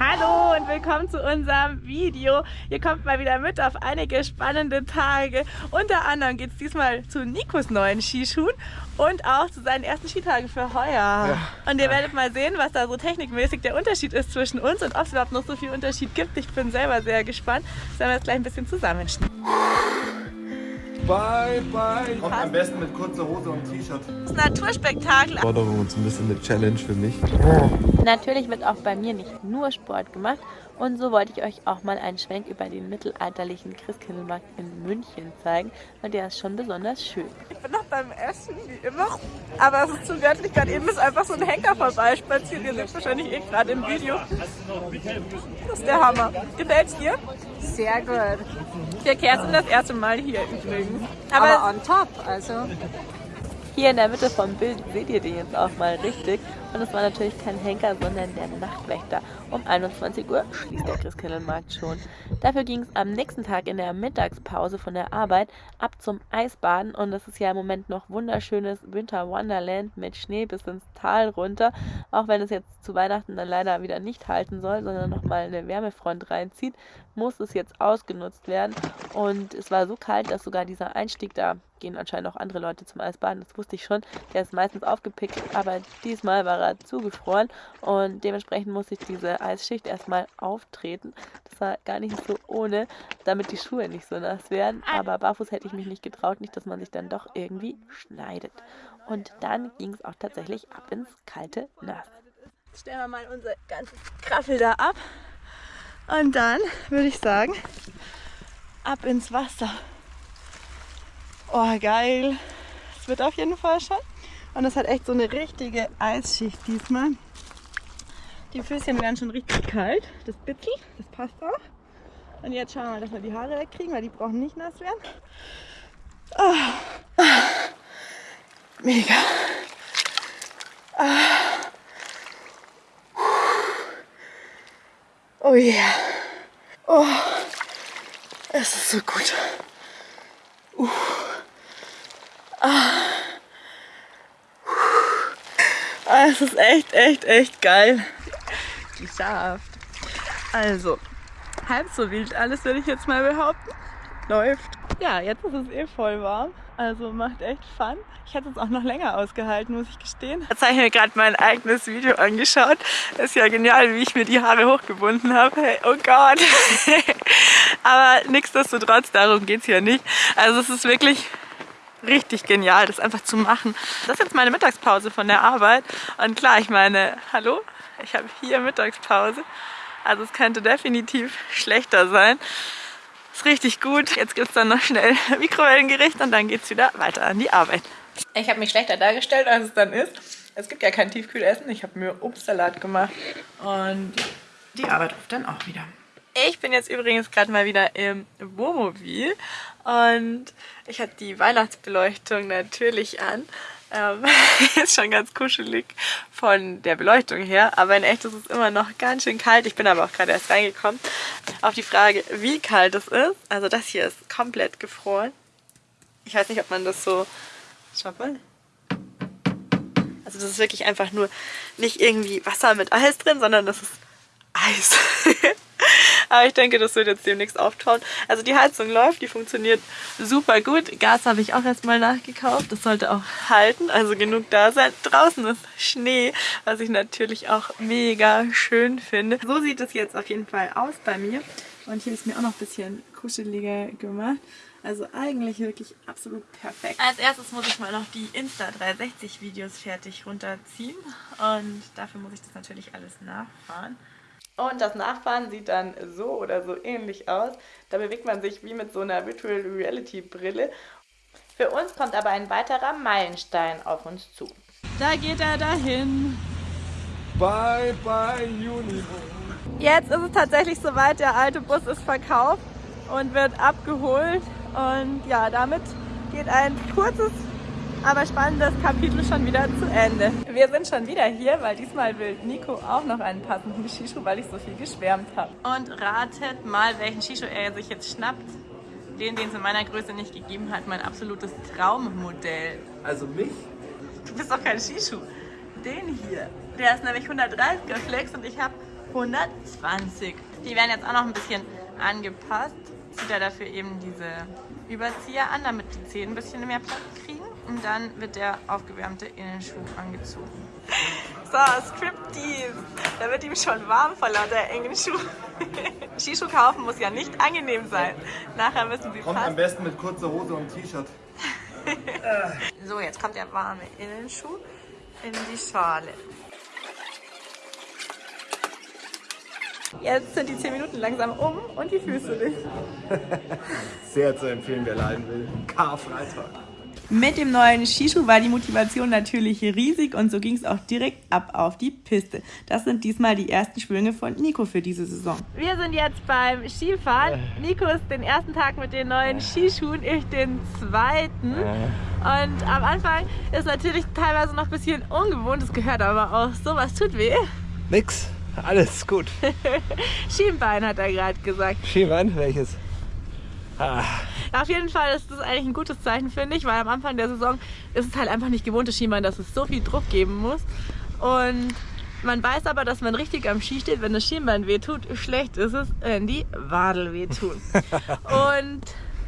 Hallo und willkommen zu unserem Video. Ihr kommt mal wieder mit auf einige spannende Tage. Unter anderem geht es diesmal zu Nikos neuen Skischuhen und auch zu seinen ersten Skitagen für heuer. Ja. Und ihr werdet mal sehen, was da so technikmäßig der Unterschied ist zwischen uns und ob es überhaupt noch so viel Unterschied gibt. Ich bin selber sehr gespannt. Das werden wir jetzt gleich ein bisschen zusammenschneiden. Bye, bye. Kommt am besten mit kurzer Hose und T-Shirt. Das Naturspektakel. Forderung und so ein bisschen eine Challenge für mich. Natürlich wird auch bei mir nicht nur Sport gemacht und so wollte ich euch auch mal einen Schwenk über den mittelalterlichen Christkindlmarkt in München zeigen und der ist schon besonders schön. Ich bin noch beim Essen, wie immer, aber es ist zu göttlich. Gerade eben ist einfach so ein Henker vorbeispaziert. Ihr seht wahrscheinlich eh gerade im Video. Das ist der Hammer. Gefällt's dir? Sehr gut. Wir Kerstin das erste Mal hier übrigens. Aber, Aber on top, also. Hier in der Mitte vom Bild seht ihr den jetzt auch mal richtig. Und es war natürlich kein Henker, sondern der Nachtwächter. Um 21 Uhr schließt der Christkindlmarkt schon. Dafür ging es am nächsten Tag in der Mittagspause von der Arbeit ab zum Eisbaden. Und das ist ja im Moment noch wunderschönes Winter Wonderland mit Schnee bis ins Tal runter. Auch wenn es jetzt zu Weihnachten dann leider wieder nicht halten soll, sondern nochmal eine Wärmefront reinzieht, muss es jetzt ausgenutzt werden. Und es war so kalt, dass sogar dieser Einstieg da gehen anscheinend auch andere Leute zum Eisbaden. Das wusste ich schon. Der ist meistens aufgepickt, aber diesmal war er zugefroren und dementsprechend musste ich diese Eisschicht erstmal auftreten. Das war gar nicht so ohne, damit die Schuhe nicht so nass werden. Aber barfuß hätte ich mich nicht getraut, nicht, dass man sich dann doch irgendwie schneidet. Und dann ging es auch tatsächlich ab ins kalte Nass. Jetzt stellen wir mal unser ganzes Kraffel da ab. Und dann würde ich sagen, ab ins Wasser. Oh, geil. Es wird auf jeden Fall schon. Und es hat echt so eine richtige Eisschicht diesmal. Die Füßchen werden schon richtig kalt. Das Bitzel, das passt auch. Und jetzt schauen wir mal, dass wir die Haare wegkriegen, weil die brauchen nicht nass werden. Oh. Mega. Oh yeah. Oh, es ist so gut. Uh. Ah. ah. Es ist echt, echt, echt geil. Geschafft. Also, halb so wild alles würde ich jetzt mal behaupten. Läuft. Ja, jetzt ist es eh voll warm. Also macht echt Fun. Ich hätte es auch noch länger ausgehalten, muss ich gestehen. Jetzt habe ich mir gerade mein eigenes Video angeschaut. Ist ja genial, wie ich mir die Haare hochgebunden habe. Hey, oh Gott. Aber nichtsdestotrotz, darum geht es ja nicht. Also es ist wirklich richtig genial, das einfach zu machen. Das ist jetzt meine Mittagspause von der Arbeit. Und klar, ich meine, hallo, ich habe hier Mittagspause. Also es könnte definitiv schlechter sein. Ist richtig gut. Jetzt gibt es dann noch schnell Mikrowellengericht und dann geht es wieder weiter an die Arbeit. Ich habe mich schlechter dargestellt, als es dann ist. Es gibt ja kein Tiefkühlessen. Ich habe mir Obstsalat gemacht und die Arbeit ruft dann auch wieder. Ich bin jetzt übrigens gerade mal wieder im Wohnmobil und ich habe die Weihnachtsbeleuchtung natürlich an. Ähm, ist schon ganz kuschelig von der Beleuchtung her, aber in echt ist es immer noch ganz schön kalt. Ich bin aber auch gerade erst reingekommen. Auf die Frage, wie kalt es ist, also das hier ist komplett gefroren. Ich weiß nicht, ob man das so... Schaut mal. Also das ist wirklich einfach nur nicht irgendwie Wasser mit Eis drin, sondern das ist Eis. Aber ich denke, das wird jetzt demnächst auftauen. Also die Heizung läuft, die funktioniert super gut. Gas habe ich auch erstmal nachgekauft. Das sollte auch halten, also genug da sein. Draußen ist Schnee, was ich natürlich auch mega schön finde. So sieht es jetzt auf jeden Fall aus bei mir. Und hier ist mir auch noch ein bisschen kuscheliger gemacht. Also eigentlich wirklich absolut perfekt. Als erstes muss ich mal noch die Insta360 Videos fertig runterziehen. Und dafür muss ich das natürlich alles nachfahren. Und das Nachfahren sieht dann so oder so ähnlich aus. Da bewegt man sich wie mit so einer Virtual Reality Brille. Für uns kommt aber ein weiterer Meilenstein auf uns zu. Da geht er dahin. Bye, bye, Juni. Jetzt ist es tatsächlich soweit, der alte Bus ist verkauft und wird abgeholt. Und ja, damit geht ein kurzes aber spannendes Kapitel schon wieder zu Ende. Wir sind schon wieder hier, weil diesmal will Nico auch noch einen passenden Skischuh, weil ich so viel geschwärmt habe. Und ratet mal, welchen Skischuh er sich jetzt schnappt. Den, den es in meiner Größe nicht gegeben hat, mein absolutes Traummodell. Also mich? Du bist doch kein Skischuh. Den hier. Der ist nämlich 130er Flex und ich habe 120. Die werden jetzt auch noch ein bisschen angepasst. Zieht er dafür eben diese Überzieher an, damit die Zehen ein bisschen mehr Platz kriegen. Und dann wird der aufgewärmte Innenschuh angezogen. So, Striptease. Da wird ihm schon warm vor lauter engen Schuhen. Skischuh kaufen muss ja nicht angenehm sein. Nachher müssen sie Kommt am passen. besten mit kurzer Hose und T-Shirt. So, jetzt kommt der warme Innenschuh in die Schale. Jetzt sind die 10 Minuten langsam um und die Füße nicht. Sehr zu empfehlen, wer leiden will. Karfreitag. Mit dem neuen Skischuh war die Motivation natürlich riesig und so ging es auch direkt ab auf die Piste. Das sind diesmal die ersten Schwünge von Nico für diese Saison. Wir sind jetzt beim Skifahren. Nico ist den ersten Tag mit den neuen Skischuhen, ich den zweiten. Und am Anfang ist natürlich teilweise noch ein bisschen ungewohnt, es gehört aber auch so, was tut weh. Nix, alles gut. Schienbein hat er gerade gesagt. Schienbein, welches? Ah, Auf jeden Fall ist das eigentlich ein gutes Zeichen, finde ich, weil am Anfang der Saison ist es halt einfach nicht gewohntes Schienbein, dass es so viel Druck geben muss. Und man weiß aber, dass man richtig am Ski steht, wenn das Schienbein wehtut. Schlecht ist es, wenn die Wadel wehtun. Und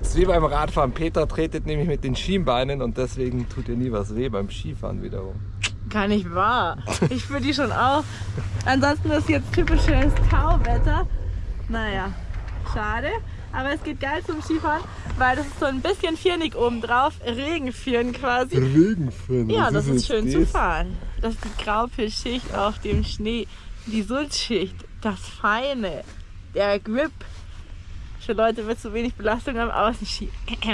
das ist wie beim Radfahren. Peter tretet nämlich mit den Schienbeinen und deswegen tut ihr nie was weh beim Skifahren wiederum. Gar nicht wahr. Ich spüre die schon auch. Ansonsten ist jetzt typisches Tauwetter. Naja, schade. Aber es geht geil zum Skifahren, weil das ist so ein bisschen viernig oben drauf. Regenführen quasi. Regenfilm. Ja, das ist schön zu fahren. Das ist die Graupelschicht auf dem Schnee, die Sulzschicht, das Feine, der Grip für Leute mit zu wenig Belastung am Außenski.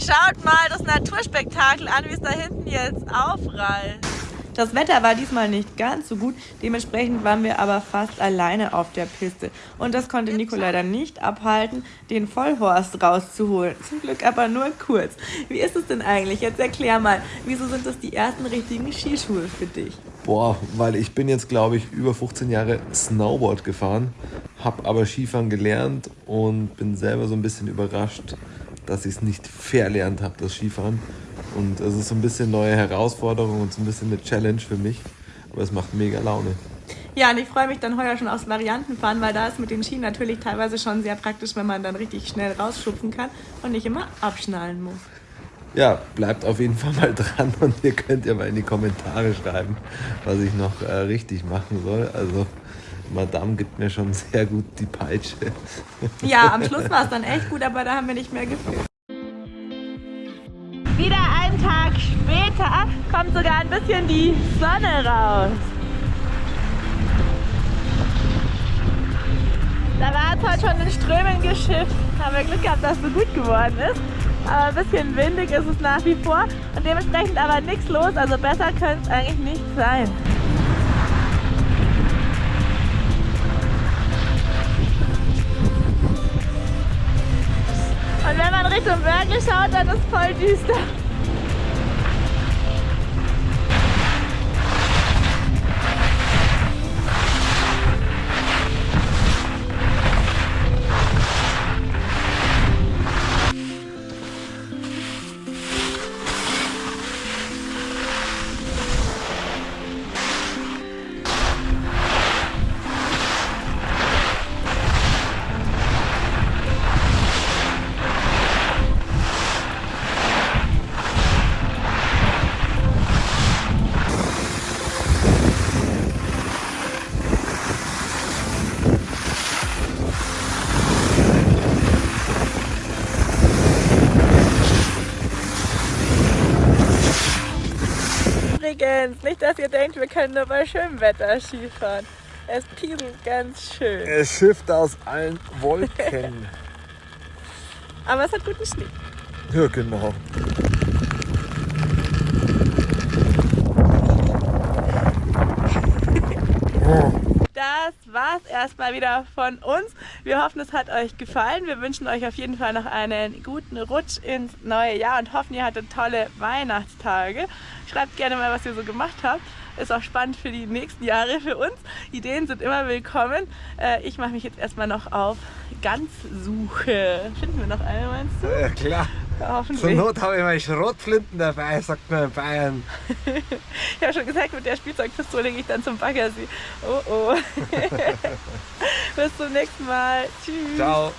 Schaut mal das Naturspektakel an, wie es da hinten jetzt aufrallt. Das Wetter war diesmal nicht ganz so gut, dementsprechend waren wir aber fast alleine auf der Piste. Und das konnte Nico leider nicht abhalten, den Vollhorst rauszuholen. Zum Glück aber nur kurz. Wie ist es denn eigentlich? Jetzt erklär mal, wieso sind das die ersten richtigen Skischuhe für dich? Boah, weil ich bin jetzt, glaube ich, über 15 Jahre Snowboard gefahren, habe aber Skifahren gelernt und bin selber so ein bisschen überrascht, dass ich es nicht verlernt habe, das Skifahren. Und es ist so ein bisschen neue Herausforderung und so ein bisschen eine Challenge für mich. Aber es macht mega Laune. Ja, und ich freue mich dann heuer schon aufs Variantenfahren, weil da ist mit den Schienen natürlich teilweise schon sehr praktisch, wenn man dann richtig schnell rausschupfen kann und nicht immer abschnallen muss. Ja, bleibt auf jeden Fall mal dran und ihr könnt ja mal in die Kommentare schreiben, was ich noch äh, richtig machen soll. Also, Madame gibt mir schon sehr gut die Peitsche. Ja, am Schluss war es dann echt gut, aber da haben wir nicht mehr gefühlt. Wieder einen Tag später kommt sogar ein bisschen die Sonne raus. Da war es heute schon in Strömen geschifft. Haben wir Glück gehabt, dass es so gut geworden ist. Aber ein bisschen windig ist es nach wie vor und dementsprechend aber nichts los. Also besser könnte es eigentlich nicht sein. Richtung Berge schaut, dann ist voll düster. Übrigens, nicht, dass ihr denkt, wir können nur bei schönem Wetter Skifahren. Es pieselt ganz schön. Es schifft aus allen Wolken. Aber es hat guten Schnee. ja, genau. Das war's erstmal wieder von uns. Wir hoffen, es hat euch gefallen. Wir wünschen euch auf jeden Fall noch einen guten Rutsch ins neue Jahr und hoffen, ihr hattet tolle Weihnachtstage. Schreibt gerne mal, was ihr so gemacht habt. Ist auch spannend für die nächsten Jahre für uns. Ideen sind immer willkommen. Äh, Ich mache mich jetzt erstmal noch auf Ganzsuche. Finden wir noch eine, meinst du? Ja, klar. Zur. Not habe ich mal Schrotflinten dabei, sagt man in Bayern. Ich habe schon gesagt, mit der Spielzeugpistole gehe ich dann zum Baggersee. Oh oh. Bis zum nächsten Mal. Tschüss. Ciao.